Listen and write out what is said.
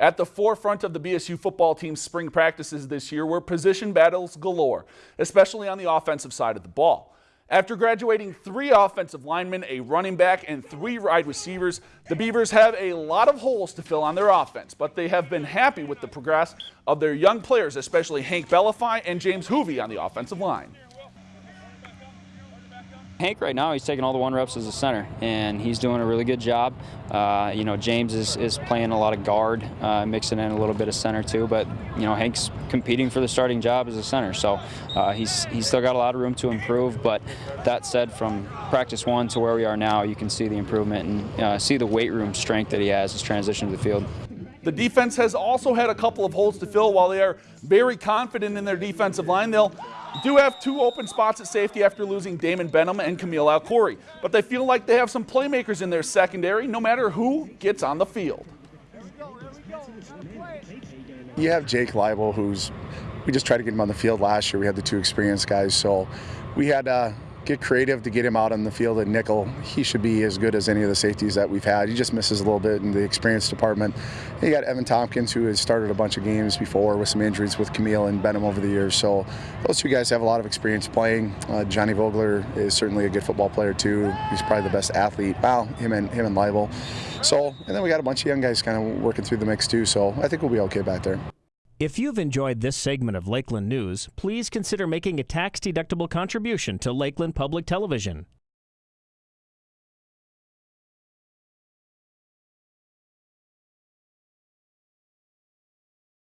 At the forefront of the BSU football team's spring practices this year were position battles galore, especially on the offensive side of the ball. After graduating three offensive linemen, a running back, and three wide receivers, the Beavers have a lot of holes to fill on their offense, but they have been happy with the progress of their young players, especially Hank Bellafy and James Hoovey on the offensive line. Hank right now, he's taking all the one reps as a center, and he's doing a really good job. Uh, you know, James is, is playing a lot of guard, uh, mixing in a little bit of center too, but, you know, Hank's competing for the starting job as a center, so uh, he's, he's still got a lot of room to improve, but that said, from practice one to where we are now, you can see the improvement and uh, see the weight room strength that he has as transition to the field. The defense has also had a couple of holes to fill while they are very confident in their defensive line. They'll do have two open spots at safety after losing Damon Benham and Camille Alcori, but they feel like they have some playmakers in their secondary no matter who gets on the field. You have Jake Leibel, who's we just tried to get him on the field last year. We had the two experienced guys, so we had uh, get creative to get him out on the field at nickel. He should be as good as any of the safeties that we've had. He just misses a little bit in the experience department. You got Evan Tompkins, who has started a bunch of games before with some injuries with Camille and Benham over the years. So those two guys have a lot of experience playing. Uh, Johnny Vogler is certainly a good football player too. He's probably the best athlete. Wow, him and him and Leibel. So and then we got a bunch of young guys kind of working through the mix too. So I think we'll be okay back there. If you've enjoyed this segment of Lakeland News, please consider making a tax-deductible contribution to Lakeland Public Television.